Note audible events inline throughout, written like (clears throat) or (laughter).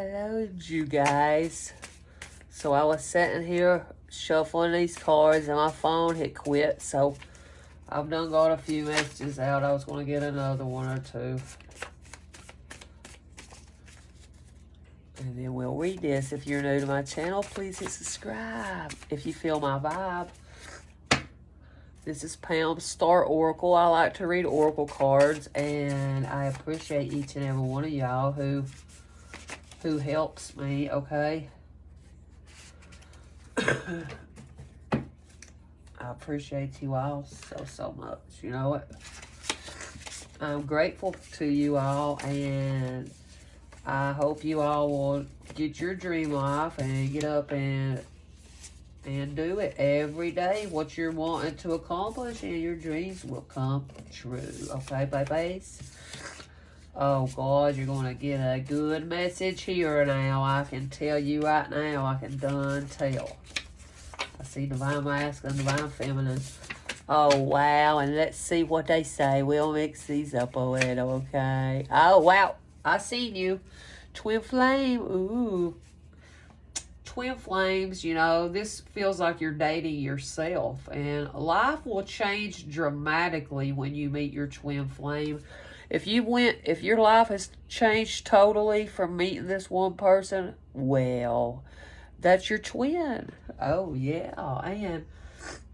Hello, you guys. So I was sitting here shuffling these cards and my phone hit quit. So I've done got a few messages out. I was going to get another one or two. And then we'll read this. If you're new to my channel, please hit subscribe. If you feel my vibe. This is Pam Star Oracle. I like to read Oracle cards. And I appreciate each and every one of y'all who who helps me, okay? (coughs) I appreciate you all so, so much. You know what? I'm grateful to you all, and I hope you all will get your dream life and get up and and do it every day. What you're wanting to accomplish, and your dreams will come true. Okay, babies? Oh, God, you're to get a good message here now. I can tell you right now. I can done tell. I see Divine Masculine, Divine Feminine. Oh, wow. And let's see what they say. We'll mix these up a little, okay? Oh, wow. I seen you. Twin Flame. Ooh. Twin Flames, you know, this feels like you're dating yourself. And life will change dramatically when you meet your Twin Flame if you went, if your life has changed totally from meeting this one person, well, that's your twin. Oh, yeah. And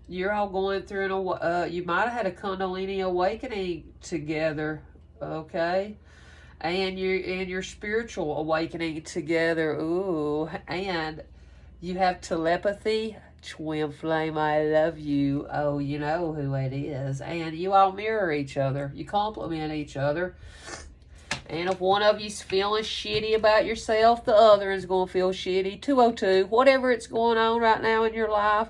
you're all going through, an, uh, you might have had a Kundalini awakening together, okay? And your, and your spiritual awakening together. Ooh, and you have telepathy Twin Flame, I love you. Oh, you know who it is. And you all mirror each other. You compliment each other. And if one of you's feeling shitty about yourself, the other is going to feel shitty. 202, whatever it's going on right now in your life,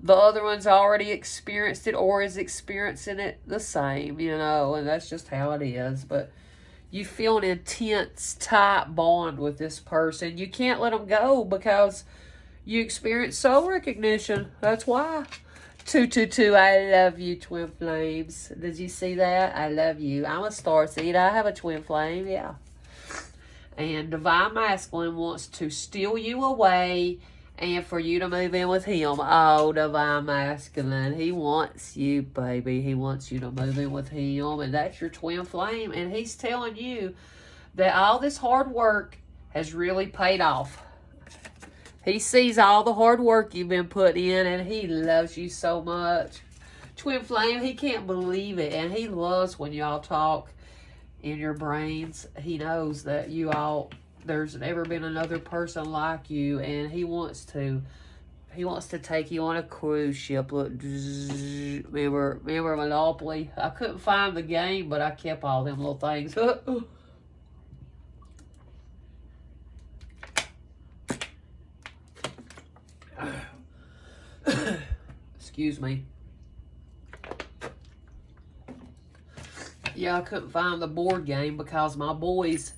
the other one's already experienced it or is experiencing it the same, you know, and that's just how it is. But you feel an intense, tight bond with this person. You can't let them go because you experience soul recognition. That's why. 222, I love you, twin flames. Did you see that? I love you. I'm a star seed. I have a twin flame, yeah. And Divine Masculine wants to steal you away and for you to move in with him. Oh, Divine Masculine. He wants you, baby. He wants you to move in with him. And that's your twin flame. And he's telling you that all this hard work has really paid off. He sees all the hard work you've been put in and he loves you so much. Twin Flame, he can't believe it. And he loves when y'all talk in your brains. He knows that you all, there's never been another person like you. And he wants to, he wants to take you on a cruise ship. Look, remember, remember Monopoly? I couldn't find the game, but I kept all them little things. (laughs) Excuse me. Yeah, I couldn't find the board game because my boys,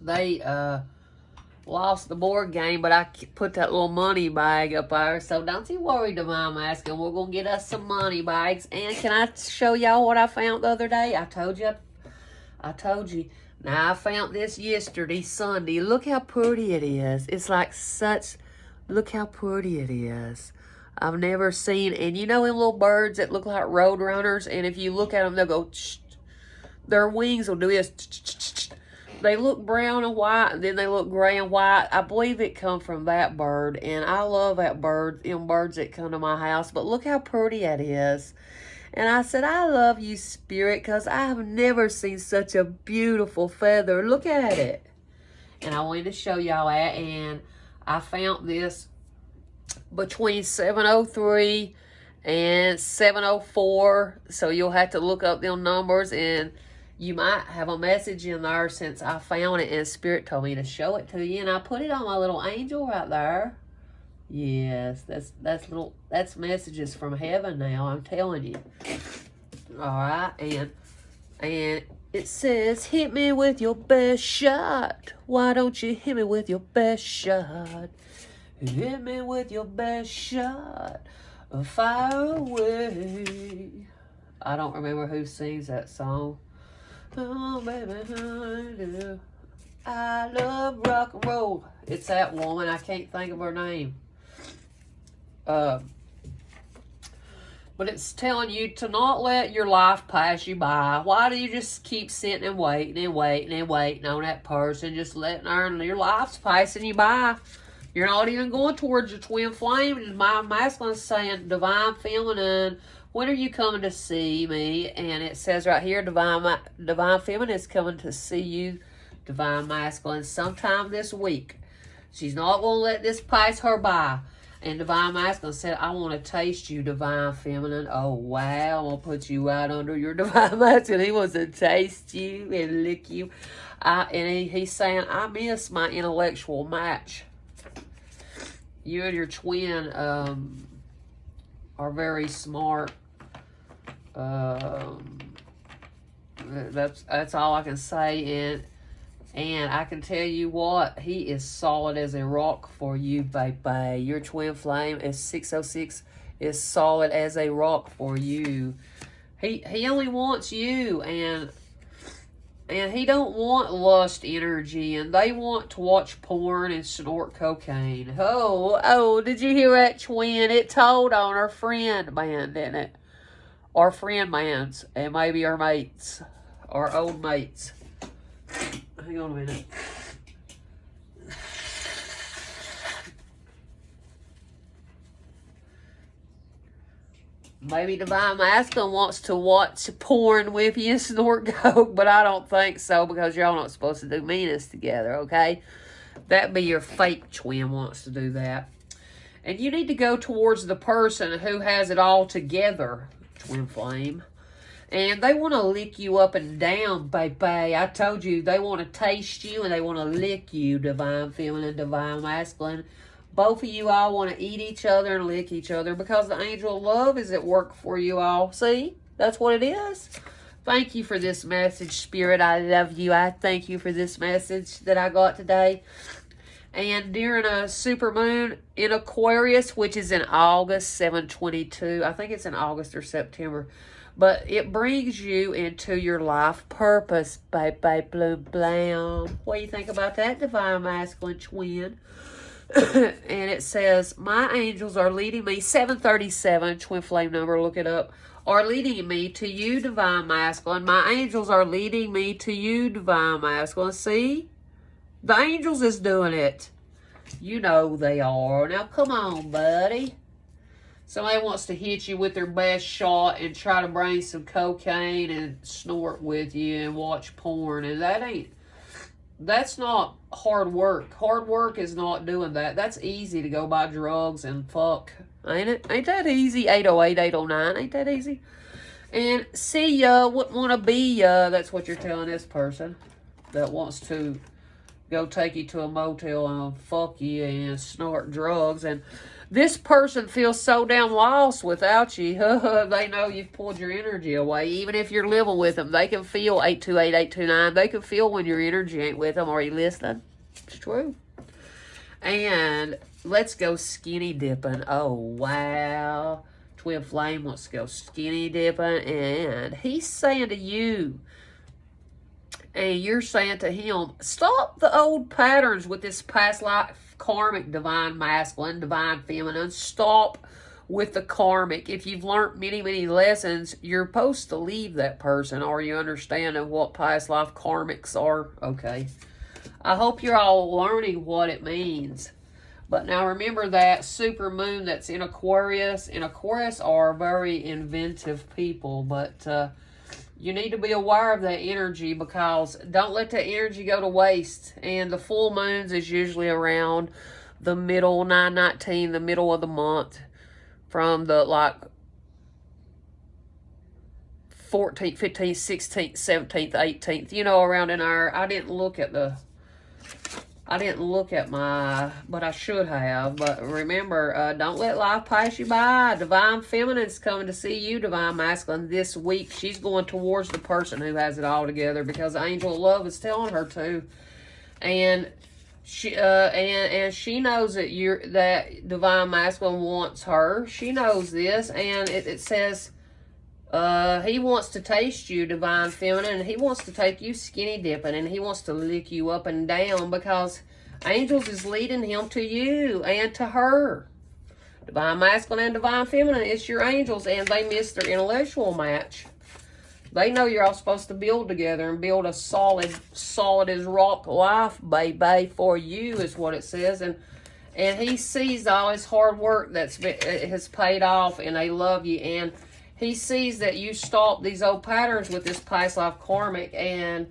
they uh, lost the board game, but I put that little money bag up there. So don't you worry, Divine Masculine. We're going to get us some money bags. And can I show y'all what I found the other day? I told you. I told you. Now, I found this yesterday, Sunday. Look how pretty it is. It's like such Look how pretty it is. I've never seen, and you know them little birds that look like road runners, and if you look at them, they'll go, their wings will do this. They look brown and white, and then they look gray and white. I believe it come from that bird, and I love that bird, them birds that come to my house, but look how pretty it is. And I said, I love you, Spirit, because I have never seen such a beautiful feather. Look at it. And I wanted to show y'all that, and I found this between 703 and 704. So you'll have to look up them numbers and you might have a message in there since I found it and Spirit told me to show it to you. And I put it on my little angel right there. Yes, that's that's little that's messages from heaven now, I'm telling you. Alright, and and it says, hit me with your best shot. Why don't you hit me with your best shot? Hit me with your best shot. Fire away. I don't remember who sings that song. Oh, baby, I love rock and roll. It's that woman. I can't think of her name. Uh, but it's telling you to not let your life pass you by. Why do you just keep sitting and waiting and waiting and waiting on that person, just letting your life's passing you by? You're not even going towards your twin flame. And my masculine saying, divine feminine, when are you coming to see me? And it says right here, divine, divine feminine is coming to see you, divine masculine, sometime this week. She's not going to let this pass her by. And Divine Masculine said, I want to taste you, Divine Feminine. Oh, wow. I'm going to put you out under your (laughs) Divine Masculine. He wants to taste you and lick you. I, and he, he's saying, I miss my intellectual match. You and your twin um, are very smart. Um, that's that's all I can say. And and I can tell you what, he is solid as a rock for you, baby. Your twin flame is 606 is solid as a rock for you. He he only wants you and and he don't want lust energy and they want to watch porn and snort cocaine. Oh, oh, did you hear that twin? It told on our friend man, didn't it? Our friend man's and maybe our mates, our old mates. Hang on a minute. Maybe Divine Masculine wants to watch porn with you (laughs) and snort coke, but I don't think so because y'all not supposed to do meanness together, okay? That'd be your fake twin wants to do that. And you need to go towards the person who has it all together, twin flame. And they want to lick you up and down, baby. I told you, they want to taste you and they want to lick you, divine feminine, divine masculine. Both of you all want to eat each other and lick each other because the angel of love is at work for you all. See? That's what it is. Thank you for this message, Spirit. I love you. I thank you for this message that I got today. And during a super moon in Aquarius, which is in August 722, I think it's in August or September, but it brings you into your life purpose, baby, bloom, blam. What do you think about that, divine masculine twin? (coughs) and it says, my angels are leading me, 737, twin flame number, look it up, are leading me to you, divine masculine. My angels are leading me to you, divine masculine. See? The angels is doing it. You know they are. Now, come on, buddy. Somebody wants to hit you with their best shot and try to bring some cocaine and snort with you and watch porn. And that ain't, that's not hard work. Hard work is not doing that. That's easy to go buy drugs and fuck. Ain't it? Ain't that easy? 808, 809. Ain't that easy? And see ya, wouldn't want to be ya. That's what you're telling this person that wants to go take you to a motel and fuck you and snort drugs. And this person feels so damn lost without you. (laughs) they know you've pulled your energy away. Even if you're living with them, they can feel 828, 829. They can feel when your energy ain't with them. Are you listening? It's true. And let's go skinny dipping. Oh, wow. Twin Flame wants to go skinny dipping. And he's saying to you, and you're saying to him, stop the old patterns with this past life karmic divine masculine, divine feminine. Stop with the karmic. If you've learned many, many lessons, you're supposed to leave that person. Are you understanding what past life karmics are? Okay. I hope you're all learning what it means. But now remember that super moon that's in Aquarius. In Aquarius are very inventive people. But uh, you need to be aware of that energy because don't let that energy go to waste. And the full moons is usually around the middle, 919, the middle of the month from the like 14th, 15th, 16th, 17th, 18th, you know, around in our, I didn't look at the I didn't look at my, but I should have. But remember, uh, don't let life pass you by. Divine Feminine's coming to see you, Divine Masculine, this week. She's going towards the person who has it all together because Angel of Love is telling her to. And she uh and and she knows that you're that divine masculine wants her she knows this and it, it says Uh, he wants to taste you, divine feminine, and he wants to take you skinny dipping, and he wants to lick you up and down because angels is leading him to you and to her. Divine masculine and divine feminine, it's your angels, and they missed their intellectual match. They know you're all supposed to build together and build a solid, solid as rock life, baby, for you is what it says. And and he sees all his hard work that's been, has paid off, and they love you. And he sees that you stop these old patterns with this past life karmic and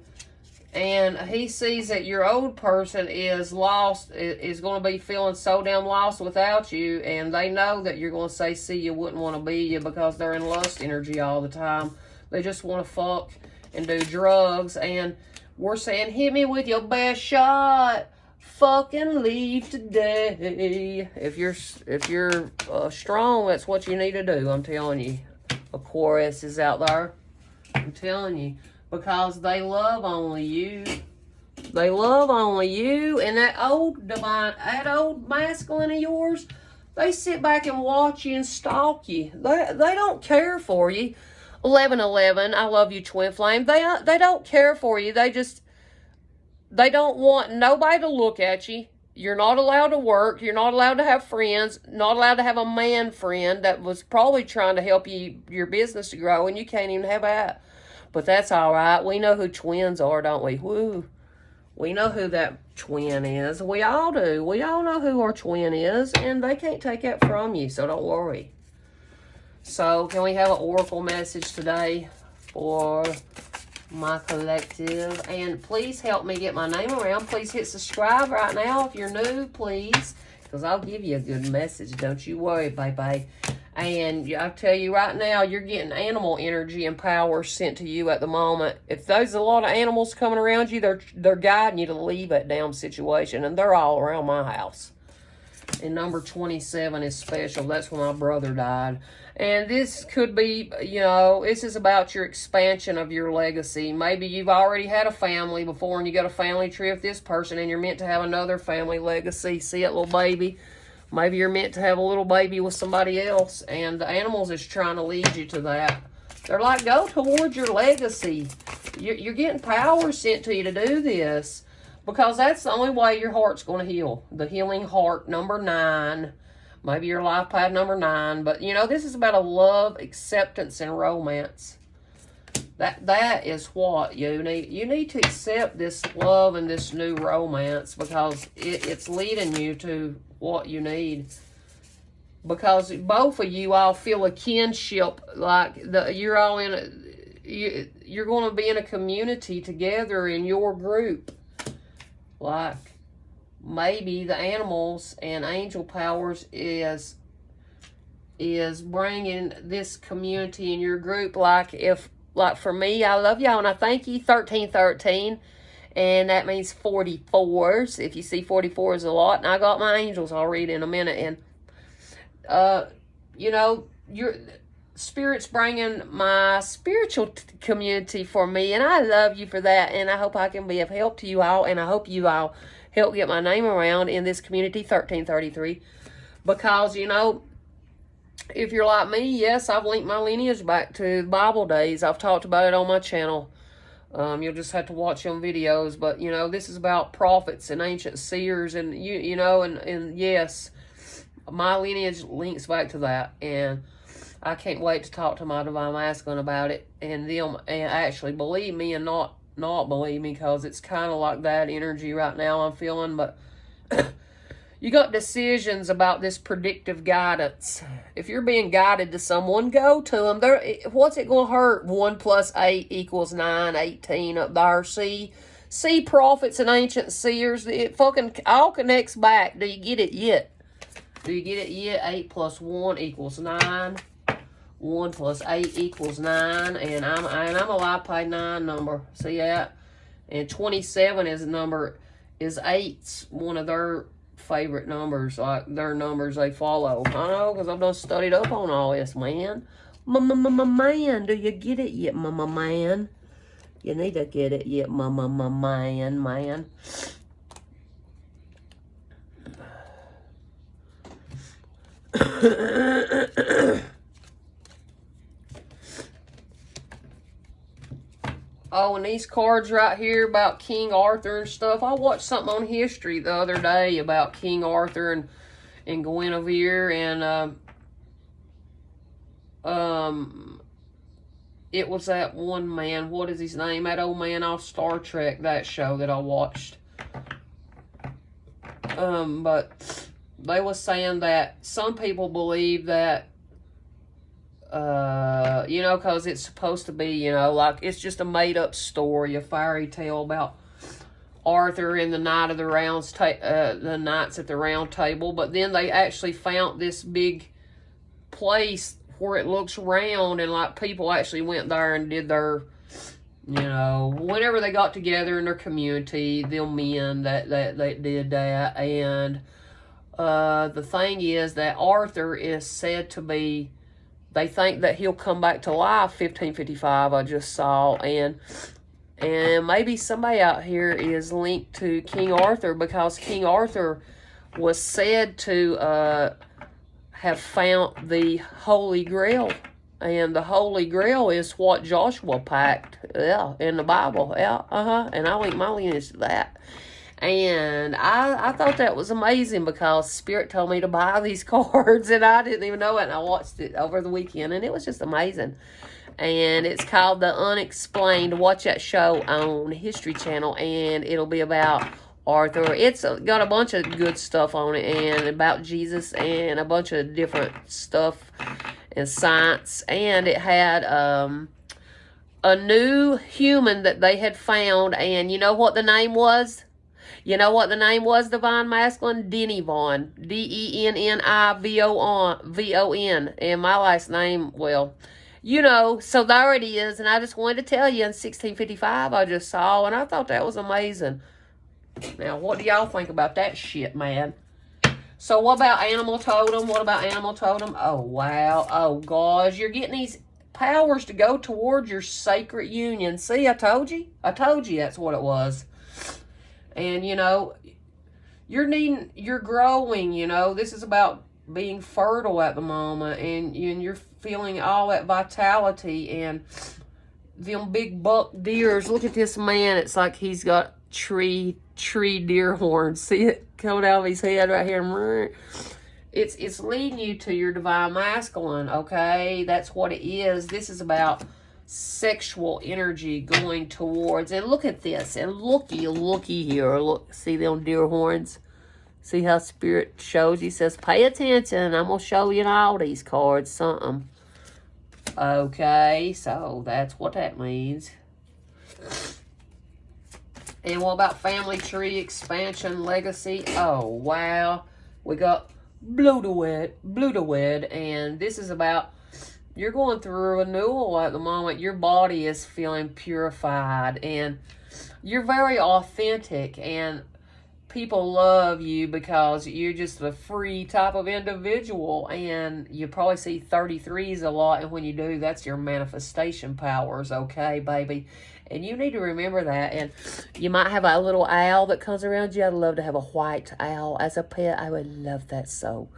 and he sees that your old person is lost is going to be feeling so damn lost without you and they know that you're going to say see you wouldn't want to be you because they're in lust energy all the time. They just want to fuck and do drugs and we're saying hit me with your best shot. Fucking leave today. If you're if you're uh, strong that's what you need to do i'm telling you Aquarius is out there. I'm telling you. Because they love only you. They love only you. And that old divine, that old masculine of yours, they sit back and watch you and stalk you. They, they don't care for you. 1111, I love you, Twin Flame. They, uh, they don't care for you. They just, they don't want nobody to look at you. You're not allowed to work. You're not allowed to have friends. Not allowed to have a man friend that was probably trying to help you your business to grow, and you can't even have that. But that's all right. We know who twins are, don't we? Woo. We know who that twin is. We all do. We all know who our twin is, and they can't take that from you, so don't worry. So, can we have an oracle message today for my collective. And please help me get my name around. Please hit subscribe right now if you're new, please. Because I'll give you a good message. Don't you worry, baby. And I'll tell you right now, you're getting animal energy and power sent to you at the moment. If there's a lot of animals coming around you, they're they're guiding you to leave that damn situation. And they're all around my house. And number 27 is special. That's when my brother died. And this could be, you know, this is about your expansion of your legacy. Maybe you've already had a family before and you got a family tree with this person and you're meant to have another family legacy. See it, little baby? Maybe you're meant to have a little baby with somebody else and the animals is trying to lead you to that. They're like, go towards your legacy. You're, you're getting power sent to you to do this because that's the only way your heart's going to heal. The healing heart, number nine maybe your life path number nine. But, you know, this is about a love, acceptance, and romance. That That is what you need. You need to accept this love and this new romance because it, it's leading you to what you need. Because both of you all feel a kinship, like the, you're all in a, you, you're going to be in a community together in your group. Like, maybe the animals and angel powers is is bringing this community in your group. Like if like for me i love y'all and i thank you 1313 and that means 44s if you see 44 is a lot and i got my angels i'll read in a minute. And uh you know your spirit's bringing my spiritual community for me and i love you for that and i hope i can be of help to you all and i hope you all help get my name around in this community 1333 because you know if you're like me yes i've linked my lineage back to bible days. I've talked about it on my channel. Um, you'll just have to watch them videos. But you know this is about prophets and ancient seers and you you know and and yes my lineage links back to that. And I can't wait to talk to my divine masculine about it and them. And actually believe me and not not believe me because it's kind of like that energy right now I'm feeling. But (coughs) you got decisions about this predictive guidance. If you're being guided to someone, go to them. There, what's it going to hurt? 1 plus 8 equals 9, 18 up there. See, see prophets and ancient seers. It fucking all connects back. Do you get it yet? Do you get it yet? 8 plus 1 equals 9. 1 plus 8 equals 9. And I'm and I'm a pay 9 number. See that? And 27 is a number, is 8's one of their favorite numbers, like their numbers they follow. I know, because I've done studied up on all this, man. Man, do you get it yet, mama man? You need to get it yet, mama man, man. Oh, and these cards right here about King Arthur and stuff. I watched something on history the other day about King Arthur and, and Guinevere and um, um it was that one man, what is his name? That old man off Star Trek, that show that I watched. Um, but they was saying that some people believe that uh, you know, because it's supposed to be, you know, like it's just a made up story, a fairy tale about Arthur and the Knight of the Rounds, uh, the Knights at the Round Table. But then they actually found this big place where it looks round, and like people actually went there and did their, you know, whenever they got together in their community, them men that that that did that, and uh, the thing is that Arthur is said to be they think that he'll come back to life 1555 I just saw and and maybe somebody out here is linked to King Arthur because King Arthur was said to uh, have found the Holy Grail and the Holy Grail is what Joshua packed yeah in the Bible yeah uh-huh and I link my lineage to that and I, I thought that was amazing because Spirit told me to buy (laughs) these cards and I didn't even know it. And I watched it over the weekend and it was just amazing. And it's called The Unexplained. Watch that show on History Channel and it'll be about Arthur. It's got a bunch of good stuff on it and about Jesus and a bunch of different stuff and science. And it had um, a new human that they had found. And you know what the name was? You know what the name was, Divine Masculine? Denny Vaughn. D-E-N-N-I-V-O-N. And my last name, well, you know, so there it is. And I just wanted to tell you in 1655 I just saw, and I thought that was amazing. Now, what do y'all think about that shit, man? So what about Animal Totem? What about Animal Totem? Oh, wow. Oh, gosh. You're getting these powers to go towards your sacred union. See, I told you. I told you that's what it was. And, you know, you're needing, you're growing, you know. This is about being fertile at the moment. And, and you're feeling all that vitality and them big buck deers. Look at this man. It's like he's got tree, tree deer horns. (laughs) See it coming out of his head right here. It's, it's leading you to your divine masculine, okay? That's what it is. This is about sexual energy going towards. And look at this. And looky, looky here. Look, see them deer horns? See how Spirit shows? He says, pay attention. I'm going to show you all these cards something. Okay, so that's what that means. And what about family tree expansion legacy? Oh, wow. We got Blue to Wed, Blue to Wed, and this is about you're going through a renewal at the moment. Your body is feeling purified and you're very authentic and people love you because you're just a free type of individual and you probably see 33s a lot. And when you do that's your manifestation powers okay baby? And you need to remember that. And you might have a little owl that comes around you. I'd love to have a white owl as a pet. I would love that so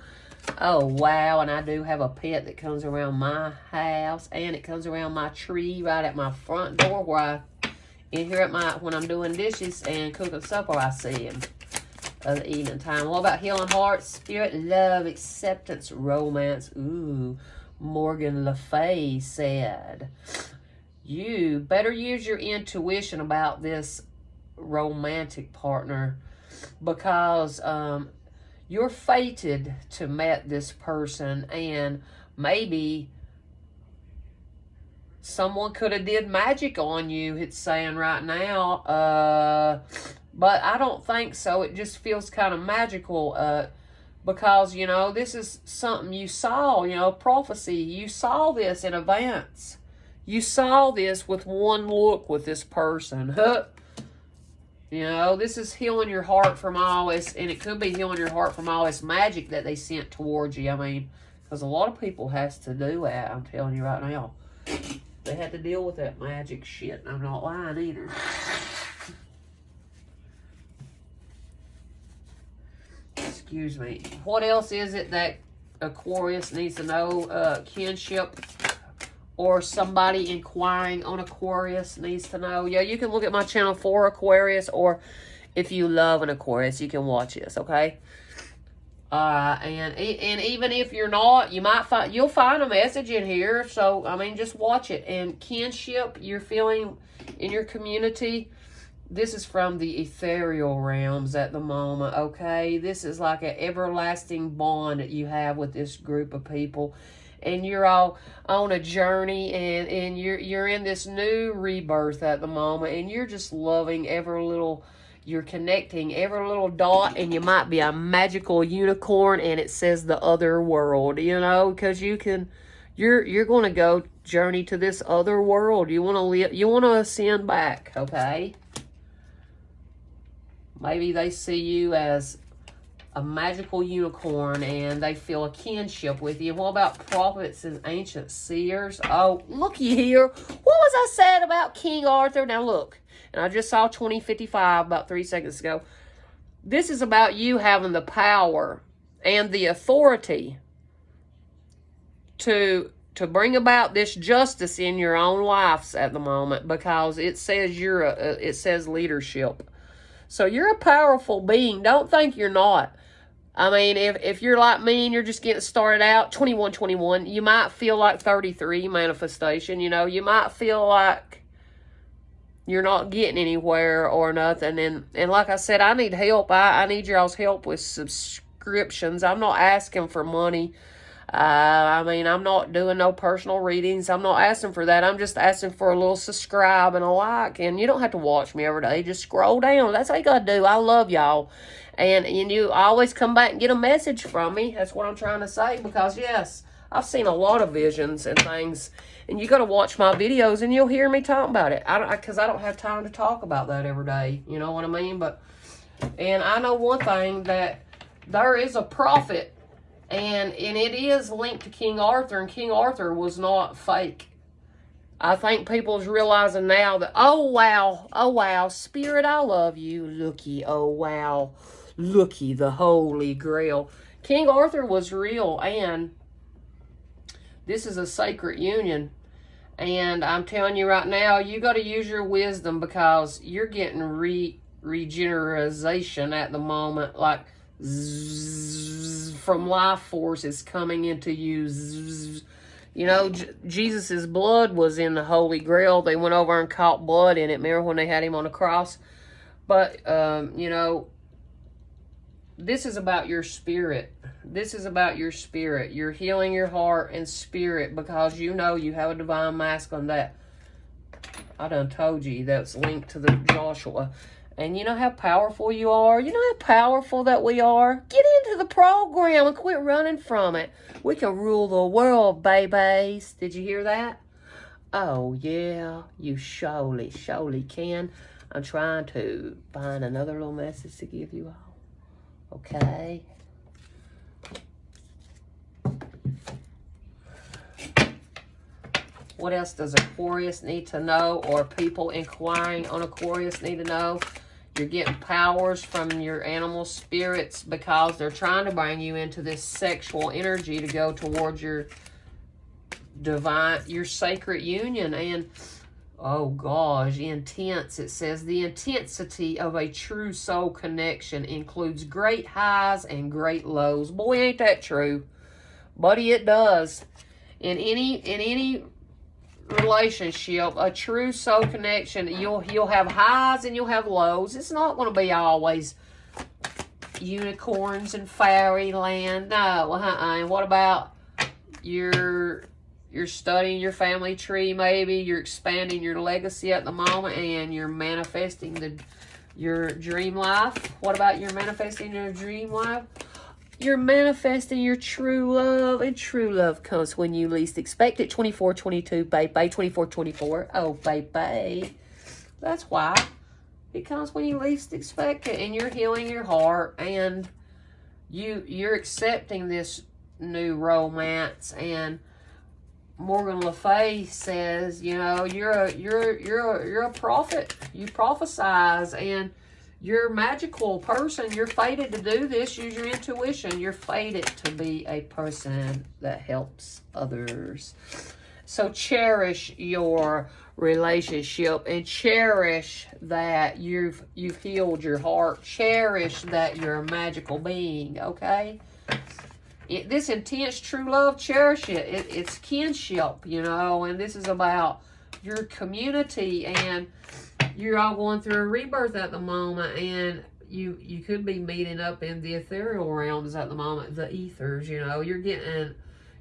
Oh, wow. And I do have a pet that comes around my house. And it comes around my tree right at my front door where I, in here at my, when I'm doing dishes and cooking supper, I see him of the evening time. What about healing hearts, spirit, love, acceptance, romance? Ooh, Morgan Le Fay said. You better use your intuition about this romantic partner because um, you're fated to meet this person and maybe someone could have did magic on you it's saying right now uh but i don't think so. It just feels kind of magical uh because you know this is something you saw you know prophecy. You saw this in advance. You saw this with one look with this person You know, this is healing your heart from all this, and it could be healing your heart from all this magic that they sent towards you. I mean, because a lot of people has to do that, I'm telling you right now. They had to deal with that magic shit, and I'm not lying either. Excuse me. What else is it that Aquarius needs to know? Uh, kinship or somebody inquiring on Aquarius needs to know. Yeah, you can look at my channel for Aquarius or if you love an Aquarius, you can watch this, okay? Uh, and and even if you're not, you might find you'll find a message in here. So I mean, just watch it. And kinship, you're feeling in your community. This is from the ethereal realms at the moment. Okay, this is like an everlasting bond that you have with this group of people, and you're all on a journey, and and you're you're in this new rebirth at the moment, and you're just loving every little you're connecting every little dot and you might be a magical unicorn and it says the other world you know because you can you're you're going to go journey to this other world. You want to live you want to ascend back okay? Maybe they see you as a magical unicorn and they feel a kinship with you. What about prophets and ancient seers? Oh, looky here. What was I said about King Arthur? Now look, and I just saw 2055 about three seconds ago. This is about you having the power and the authority to to bring about this justice in your own lives at the moment because it says you're a, uh, it says leadership. So you're a powerful being. Don't think you're not. I mean, if, if you're like me and you're just getting started out, 21, 21, you might feel like 33 manifestation. You know, you might feel like you're not getting anywhere or nothing. And, and like I said, I need help. I, I need y'all's help with subscriptions. I'm not asking for money. Uh, I mean, I'm not doing no personal readings. I'm not asking for that. I'm just asking for a little subscribe and a like. And you don't have to watch me every day. Just scroll down. That's all you got to do. I love y'all. And, and you always come back and get a message from me. That's what I'm trying to say. Because, yes, I've seen a lot of visions and things and you got to watch my videos and you'll hear me talk about it. I because I don't have time to talk about that every day. You know what I mean? But and I know one thing that there is a prophet and and it is linked to King Arthur and King Arthur was not fake. I think people's realizing now that oh wow, oh wow, spirit I love you. Looky, oh wow. Looky, the holy grail. King Arthur was real and this is a sacred union and I'm telling you right now, you got to use your wisdom because you're getting re regeneration at the moment. Like zzz, from life force is coming into you. Zzz. You know, J Jesus's blood was in the Holy Grail. They went over and caught blood in it. Remember when they had him on the cross? But, um, you know, this is about your spirit. This is about your spirit. You're healing your heart and spirit because you know you have a divine mask on that I done told you that's linked to the Joshua. And you know how powerful you are? You know how powerful that we are? Get into the program and quit running from it. We can rule the world, babies. Did you hear that? Oh, yeah. You surely, surely can. I'm trying to find another little message to give you all. Okay. What else does Aquarius need to know or people inquiring on Aquarius need to know? You're getting powers from your animal spirits because they're trying to bring you into this sexual energy to go towards your divine, your sacred union. And oh gosh, intense. It says the intensity of a true soul connection includes great highs and great lows. Boy, ain't that true. Buddy, it does. In any in any relationship, a true soul connection, you'll you'll have highs and you'll have lows. It's not going to be always unicorns and fairyland. No, uh-uh. And what about your you're studying your family tree maybe you're expanding your legacy at the moment and you're manifesting the your dream life. What about you're manifesting your dream life? You're manifesting your true love and true love comes when you least expect it. 24 22 baby 24 24 oh baby that's why. It comes when you least expect it and you're healing your heart and you you're accepting this new romance and Morgan Le Fay says, you know, you're a you're you're a, you're a prophet. You prophesize and you're a magical person. You're fated to do this. Use your intuition. You're fated to be a person that helps others. So cherish your relationship and cherish that you've you've healed your heart. Cherish that you're a magical being, okay? It, this intense true love, cherish it. it. It's kinship, you know, and this is about your community and you're all going through a rebirth at the moment and you you could be meeting up in the ethereal realms at the moment, the ethers, you know. You're getting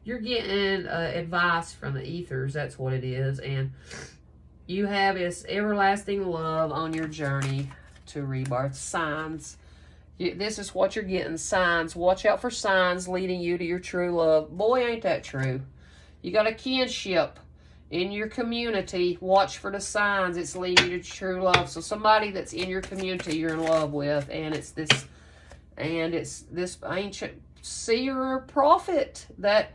you're getting uh, advice from the ethers, that's what it is. And you have this everlasting love on your journey to rebirth. Signs. This is what you're getting. Signs. Watch out for signs leading you to your true love. Boy, ain't that true. You got a kinship in your community. Watch for the signs. It's leading you to true love. So somebody that's in your community you're in love with. And it's this and it's this ancient seer prophet that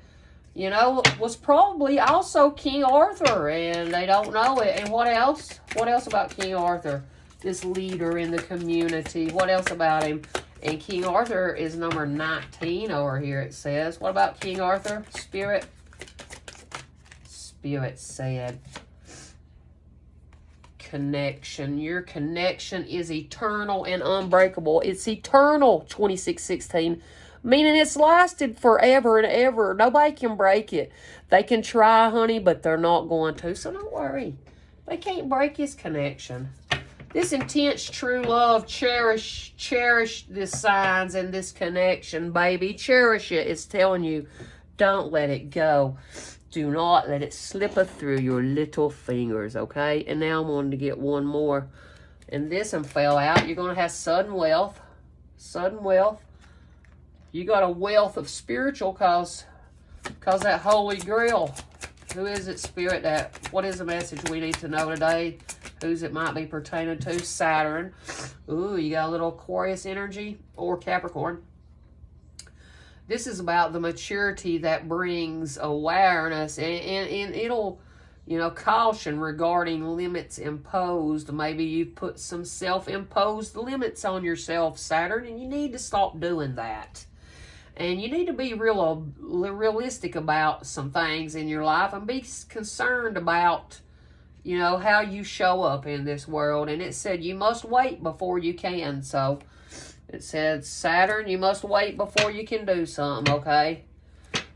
you know, was probably also King Arthur, and they don't know it. And what else? What else about King Arthur? This leader in the community. What else about him? And King Arthur is number 19 over here, it says. What about King Arthur? Spirit? Spirit said, connection. Your connection is eternal and unbreakable. It's eternal, 2616 meaning it's lasted forever and ever. Nobody can break it. They can try, honey, but they're not going to. So don't worry. They can't break his connection. This intense true love, cherish, cherish this signs and this connection, baby. Cherish it. It's telling you, don't let it go. Do not let it slip through your little fingers, okay? And now I'm going to get one more. And this one fell out. You're going to have sudden wealth. Sudden wealth you got a wealth of spiritual cause cause that holy grail who is it spirit that what is the message we need to know today who's it might be pertaining to saturn. Ooh, you got a little aquarius energy or capricorn. This is about the maturity that brings awareness and, and, and it'll you know caution regarding limits imposed. Maybe you've put some self-imposed limits on yourself saturn and you need to stop doing that. And you need to be real realistic about some things in your life and be concerned about, you know, how you show up in this world. And it said you must wait before you can. So it said, Saturn, you must wait before you can do something, okay?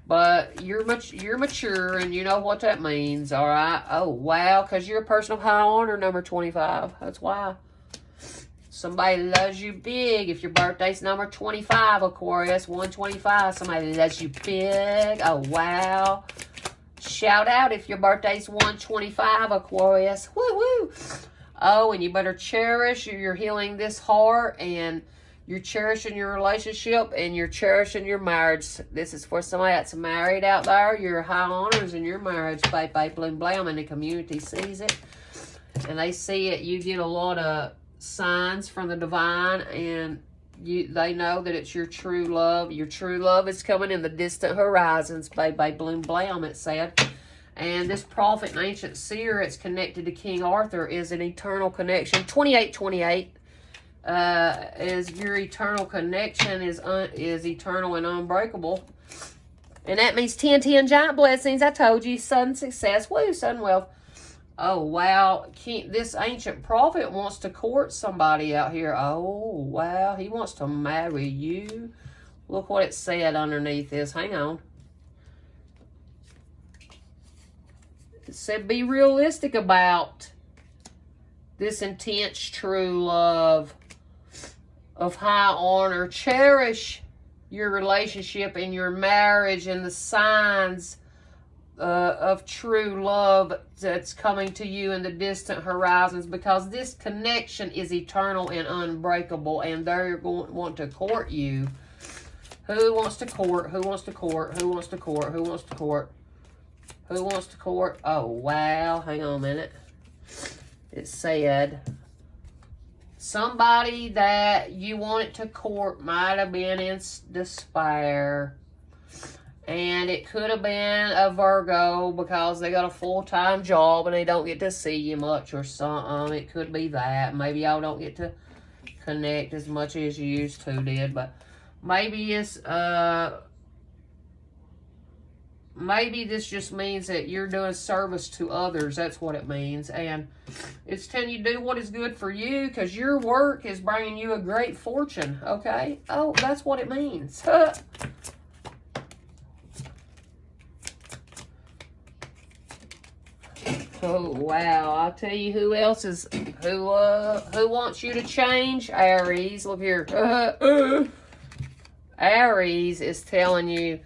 But you're much you're mature and you know what that means, all right? Oh, wow, because you're a person of high honor, number 25. That's why. Somebody loves you big. If your birthday's number 25, Aquarius, 125, somebody loves you big. Oh, wow. Shout out if your birthday's 125, Aquarius. Woo, woo. Oh, and you better cherish. You're healing this heart and you're cherishing your relationship and you're cherishing your marriage. This is for somebody that's married out there. Your high honors in your marriage, babe, babe, bloom, blam, and the community sees it. And they see it. You get a lot of signs from the divine and you they know that it's your true love. Your true love is coming in the distant horizons, babe, bloom, blam, it said. And this prophet and ancient seer, it's connected to King Arthur, is an eternal connection. 2828 uh, is your eternal connection is is eternal and unbreakable. And that means 10, 10 giant blessings. I told you, sudden success. Woo, sudden wealth. Oh, wow. this ancient prophet wants to court somebody out here. Oh, wow. He wants to marry you. Look what it said underneath this. Hang on. It said, be realistic about this intense true love of high honor. Cherish your relationship and your marriage and the signs uh, of true love that's coming to you in the distant horizons because this connection is eternal and unbreakable and they're going to want to court you. Who wants to court? Who wants to court? Who wants to court? Who wants to court? Who wants to court? Oh, wow. Hang on a minute. It said somebody that you wanted to court might have been in despair and it could have been a Virgo because they got a full-time job and they don't get to see you much or something. It could be that. Maybe y'all don't get to connect as much as you used to did. But maybe it's, uh, maybe this just means that you're doing service to others. That's what it means. And it's telling you do what is good for you because your work is bringing you a great fortune. Okay? Oh, that's what it means. (laughs) Oh wow! I'll tell you who else is (clears throat) who uh who wants you to change. Aries, look here. Uh, uh. Aries is telling you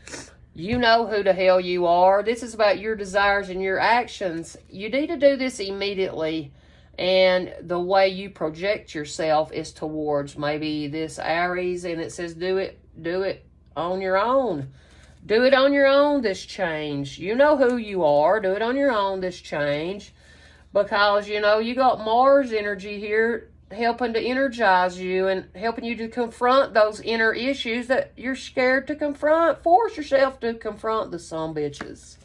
you know who the hell you are. This is about your desires and your actions. You need to do this immediately. And the way you project yourself is towards maybe this Aries and it says do it, do it on your own. Do it on your own, this change. You know who you are. Do it on your own, this change. Because, you know, you got Mars energy here helping to energize you and helping you to confront those inner issues that you're scared to confront. Force yourself to confront the some bitches.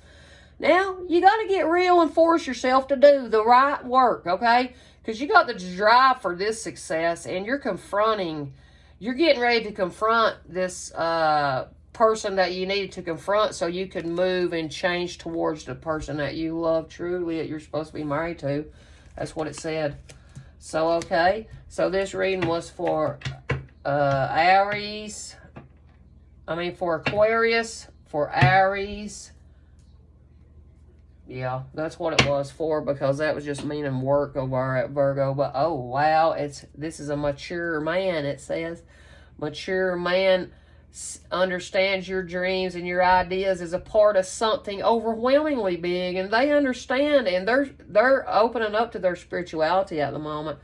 Now, you got to get real and force yourself to do the right work, okay? Because you got the drive for this success and you're confronting, you're getting ready to confront this uh, person that you needed to confront so you could move and change towards the person that you love truly that you're supposed to be married to. That's what it said. So, okay. So, this reading was for uh, Aries. I mean, for Aquarius, for Aries. Yeah, that's what it was for because that was just meaning work over at Virgo. But, oh, wow. it's This is a mature man, it says. Mature man understands your dreams and your ideas as a part of something overwhelmingly big and they understand and they're they're opening up to their spirituality at the moment.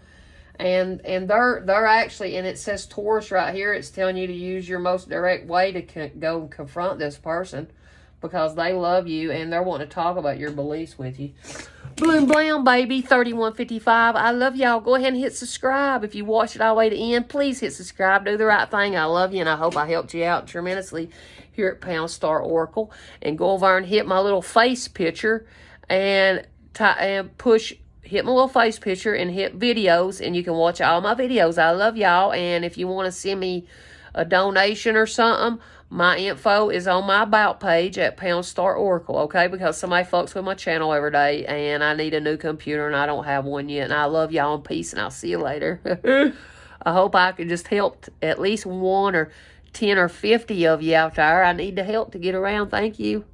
And and they're they're actually and it says Taurus right here it's telling you to use your most direct way to go and confront this person because they love you and they're wanting to talk about your beliefs with you Bloom Blam, baby, 3155. I love y'all. Go ahead and hit subscribe. If you watched it all the way to the end, please hit subscribe. Do the right thing. I love you, and I hope I helped you out tremendously here at Pound Star Oracle. And go over and hit my little face picture and, and push hit my little face picture and hit videos and you can watch all my videos. I love y'all. And if you want to send me a donation or something, my info is on my about page at Pound Star Oracle, okay? Because somebody fucks with my channel every day and I need a new computer and I don't have one yet. And I love y'all in peace and I'll see you later. (laughs) I hope I can just help at least one or 10 or 50 of you out there. I need the help to get around. Thank you.